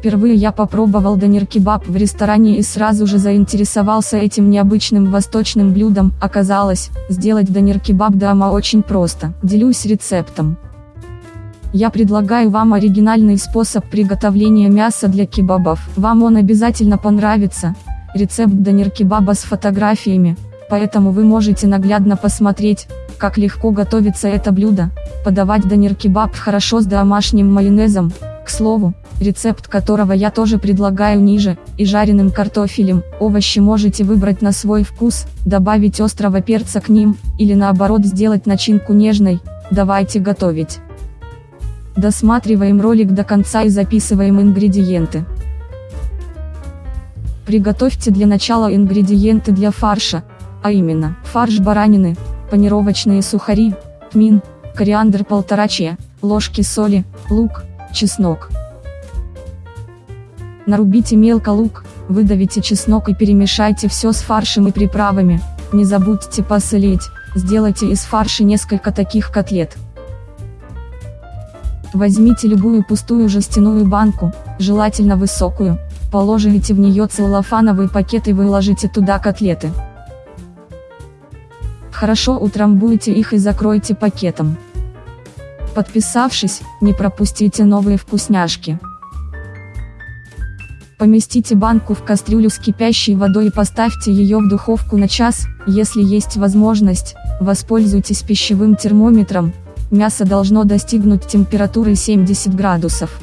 Впервые я попробовал донер-кебаб в ресторане и сразу же заинтересовался этим необычным восточным блюдом. Оказалось, сделать донер-кебаб дома очень просто. Делюсь рецептом. Я предлагаю вам оригинальный способ приготовления мяса для кебабов. Вам он обязательно понравится. Рецепт донер-кебаба с фотографиями, поэтому вы можете наглядно посмотреть, как легко готовится это блюдо. Подавать донер-кебаб хорошо с домашним майонезом, слову, рецепт которого я тоже предлагаю ниже, и жареным картофелем, овощи можете выбрать на свой вкус, добавить острого перца к ним, или наоборот сделать начинку нежной, давайте готовить. Досматриваем ролик до конца и записываем ингредиенты. Приготовьте для начала ингредиенты для фарша, а именно, фарш баранины, панировочные сухари, тмин, кориандр полтора чая, ложки соли, лук, чеснок. Нарубите мелко лук, выдавите чеснок и перемешайте все с фаршем и приправами, не забудьте посолить, сделайте из фарша несколько таких котлет. Возьмите любую пустую жестяную банку, желательно высокую, положите в нее целлофановый пакет и выложите туда котлеты. Хорошо утрамбуйте их и закройте пакетом. Подписавшись, не пропустите новые вкусняшки. Поместите банку в кастрюлю с кипящей водой и поставьте ее в духовку на час, если есть возможность, воспользуйтесь пищевым термометром, мясо должно достигнуть температуры 70 градусов.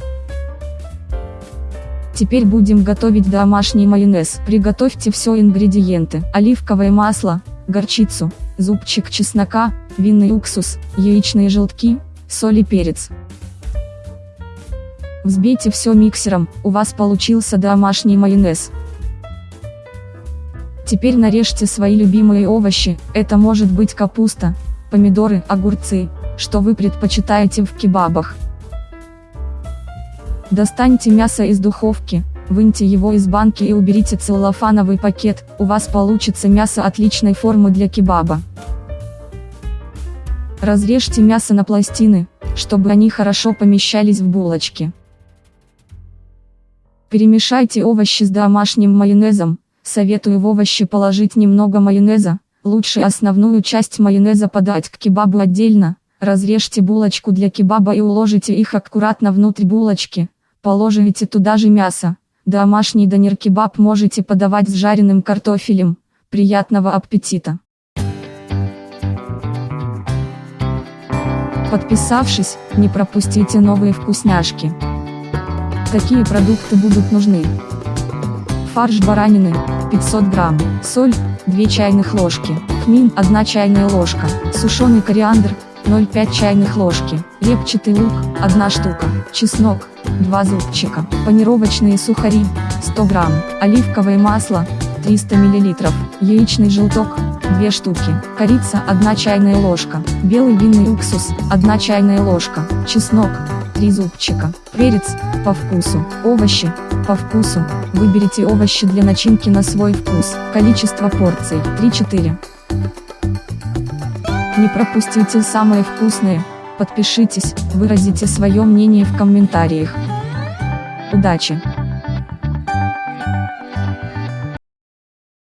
Теперь будем готовить домашний майонез. Приготовьте все ингредиенты. Оливковое масло, горчицу, зубчик чеснока, винный уксус, яичные желтки, соль и перец. Взбейте все миксером, у вас получился домашний майонез. Теперь нарежьте свои любимые овощи, это может быть капуста, помидоры, огурцы, что вы предпочитаете в кебабах. Достаньте мясо из духовки, выньте его из банки и уберите целлофановый пакет, у вас получится мясо отличной формы для кебаба. Разрежьте мясо на пластины, чтобы они хорошо помещались в булочки. Перемешайте овощи с домашним майонезом, советую в овощи положить немного майонеза, лучше основную часть майонеза подать к кебабу отдельно, разрежьте булочку для кебаба и уложите их аккуратно внутрь булочки, положите туда же мясо, домашний донер-кебаб можете подавать с жареным картофелем, приятного аппетита! Подписавшись, не пропустите новые вкусняшки. Какие продукты будут нужны? Фарш баранины, 500 грамм, соль, 2 чайных ложки, тмин, 1 чайная ложка, сушеный кориандр, 0,5 чайных ложки, репчатый лук, 1 штука, чеснок, 2 зубчика, панировочные сухари, 100 грамм, оливковое масло, 300 мл, яичный желток, 2 штуки, корица 1 чайная ложка, белый винный уксус 1 чайная ложка, чеснок 3 зубчика, перец, по вкусу, овощи, по вкусу, выберите овощи для начинки на свой вкус, количество порций 3-4. Не пропустите самые вкусные, подпишитесь, выразите свое мнение в комментариях. Удачи!